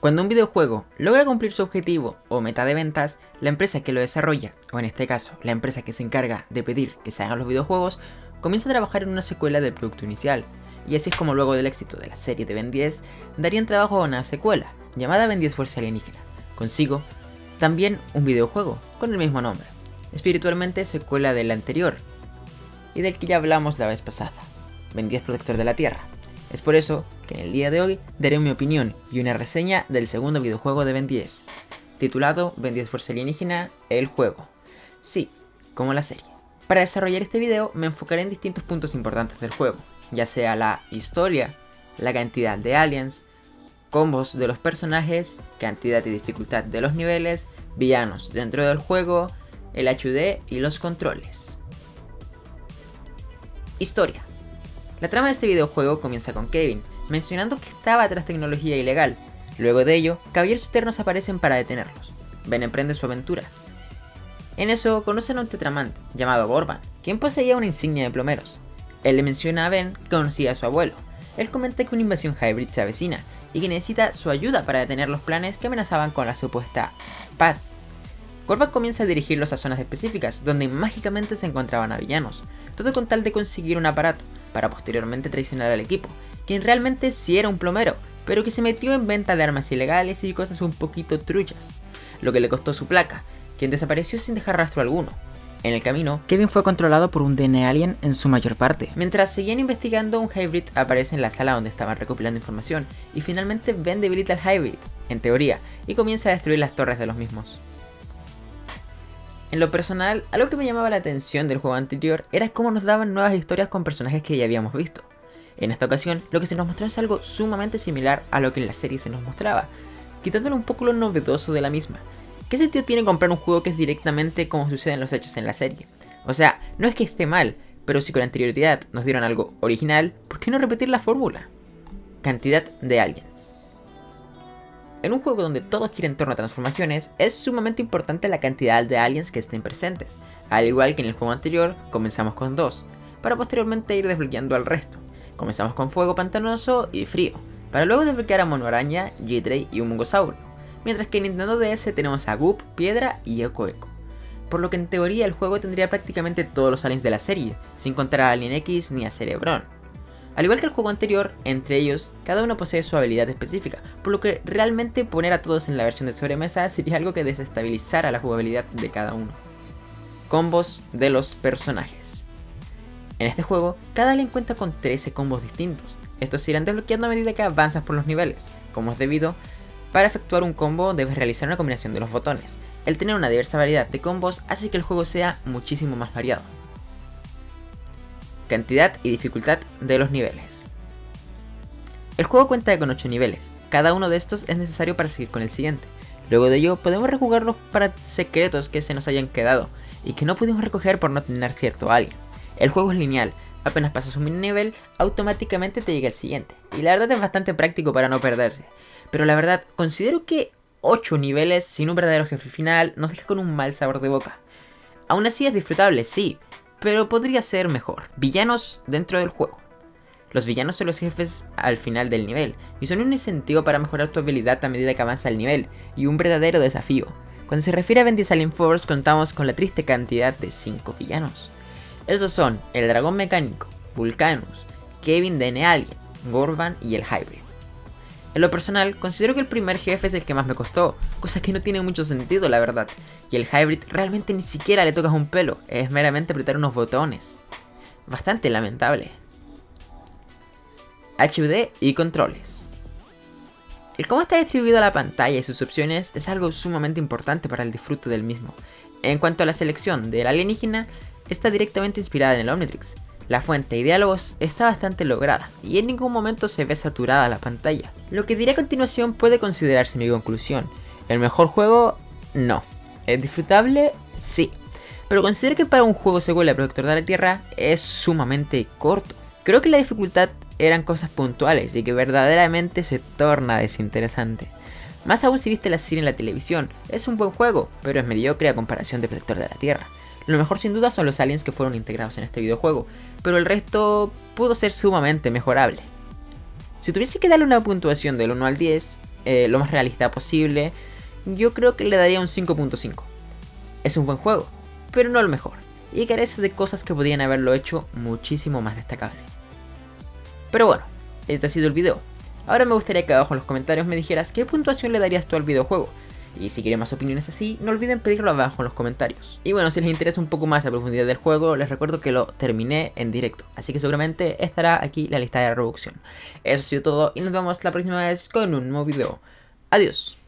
Cuando un videojuego logra cumplir su objetivo o meta de ventas, la empresa que lo desarrolla, o en este caso, la empresa que se encarga de pedir que se hagan los videojuegos, comienza a trabajar en una secuela del producto inicial, y así es como luego del éxito de la serie de Ben 10, darían trabajo a una secuela, llamada Ben 10 Fuerza Alienígena. Consigo, también un videojuego, con el mismo nombre, espiritualmente secuela del anterior, y del que ya hablamos la vez pasada, Ben 10 Protector de la Tierra. Es por eso que en el día de hoy daré mi opinión y una reseña del segundo videojuego de Ben 10, titulado Ben 10 Fuerza Alienígena, el juego. Sí, como la serie. Para desarrollar este video me enfocaré en distintos puntos importantes del juego, ya sea la historia, la cantidad de aliens, combos de los personajes, cantidad y dificultad de los niveles, villanos dentro del juego, el HUD y los controles. Historia. La trama de este videojuego comienza con Kevin, mencionando que estaba tras tecnología ilegal. Luego de ello, caballeros externos aparecen para detenerlos. Ben emprende su aventura. En eso conocen a un tetramante, llamado Borban, quien poseía una insignia de plomeros. Él le menciona a Ben que conocía a su abuelo. Él comenta que una invasión hybrid se avecina y que necesita su ayuda para detener los planes que amenazaban con la supuesta paz. Korvac comienza a dirigirlos a zonas específicas, donde mágicamente se encontraban a villanos, todo con tal de conseguir un aparato, para posteriormente traicionar al equipo, quien realmente sí era un plomero, pero que se metió en venta de armas ilegales y cosas un poquito truchas, lo que le costó su placa, quien desapareció sin dejar rastro alguno. En el camino, Kevin fue controlado por un DNA alien en su mayor parte. Mientras seguían investigando, un Hybrid aparece en la sala donde estaban recopilando información, y finalmente Ben debilita al Hybrid, en teoría, y comienza a destruir las torres de los mismos. En lo personal, algo que me llamaba la atención del juego anterior era cómo nos daban nuevas historias con personajes que ya habíamos visto. En esta ocasión, lo que se nos mostró es algo sumamente similar a lo que en la serie se nos mostraba, quitándole un poco lo novedoso de la misma. ¿Qué sentido tiene comprar un juego que es directamente como suceden los hechos en la serie? O sea, no es que esté mal, pero si con anterioridad nos dieron algo original, ¿por qué no repetir la fórmula? Cantidad de aliens. En un juego donde todo gira en torno a transformaciones, es sumamente importante la cantidad de aliens que estén presentes, al igual que en el juego anterior comenzamos con dos, para posteriormente ir desbloqueando al resto. Comenzamos con fuego pantanoso y frío, para luego desbloquear a Mono Araña, G-Tray y un Mungosaurio, mientras que en Nintendo DS tenemos a Goop, Piedra y Eco Eco. Por lo que en teoría el juego tendría prácticamente todos los aliens de la serie, sin contar a Alien X ni a Cerebron. Al igual que el juego anterior, entre ellos, cada uno posee su habilidad específica, por lo que realmente poner a todos en la versión de sobremesa sería algo que desestabilizara la jugabilidad de cada uno. Combos de los personajes. En este juego, cada alien cuenta con 13 combos distintos. Estos se irán desbloqueando a medida que avanzas por los niveles. Como es debido, para efectuar un combo debes realizar una combinación de los botones. El tener una diversa variedad de combos hace que el juego sea muchísimo más variado cantidad y dificultad de los niveles. El juego cuenta con 8 niveles, cada uno de estos es necesario para seguir con el siguiente. Luego de ello podemos rejugarlos para secretos que se nos hayan quedado y que no pudimos recoger por no tener cierto alien. El juego es lineal, apenas pasas un nivel, automáticamente te llega el siguiente. Y la verdad es bastante práctico para no perderse. Pero la verdad, considero que 8 niveles sin un verdadero jefe final nos deja con un mal sabor de boca. Aún así es disfrutable, sí, pero podría ser mejor. Villanos dentro del juego. Los villanos son los jefes al final del nivel, y son un incentivo para mejorar tu habilidad a medida que avanza el nivel, y un verdadero desafío. Cuando se refiere a Bendis Alien Force contamos con la triste cantidad de 5 villanos. Esos son el dragón mecánico, Vulcanus, Kevin de Alien, Gorban y el Hybrid. En lo personal, considero que el primer jefe es el que más me costó, cosa que no tiene mucho sentido la verdad, y el Hybrid realmente ni siquiera le tocas un pelo, es meramente apretar unos botones. Bastante lamentable. HUD y controles. El cómo está distribuido la pantalla y sus opciones es algo sumamente importante para el disfrute del mismo. En cuanto a la selección del alienígena, está directamente inspirada en el Omnitrix, la fuente y diálogos está bastante lograda y en ningún momento se ve saturada la pantalla. Lo que diré a continuación puede considerarse mi conclusión. ¿El mejor juego? No. ¿Es disfrutable? Sí. Pero considero que para un juego secuela Protector de la Tierra es sumamente corto. Creo que la dificultad eran cosas puntuales y que verdaderamente se torna desinteresante. Más aún si viste la serie en la televisión, es un buen juego, pero es mediocre a comparación de Protector de la Tierra. Lo mejor sin duda son los aliens que fueron integrados en este videojuego, pero el resto pudo ser sumamente mejorable. Si tuviese que darle una puntuación del 1 al 10, eh, lo más realista posible, yo creo que le daría un 5.5. Es un buen juego, pero no el mejor, y carece de cosas que podrían haberlo hecho muchísimo más destacable. Pero bueno, este ha sido el video. Ahora me gustaría que abajo en los comentarios me dijeras qué puntuación le darías tú al videojuego, y si quieren más opiniones así, no olviden pedirlo abajo en los comentarios. Y bueno, si les interesa un poco más la profundidad del juego, les recuerdo que lo terminé en directo. Así que seguramente estará aquí la lista de reproducción. Eso ha sido todo y nos vemos la próxima vez con un nuevo video. Adiós.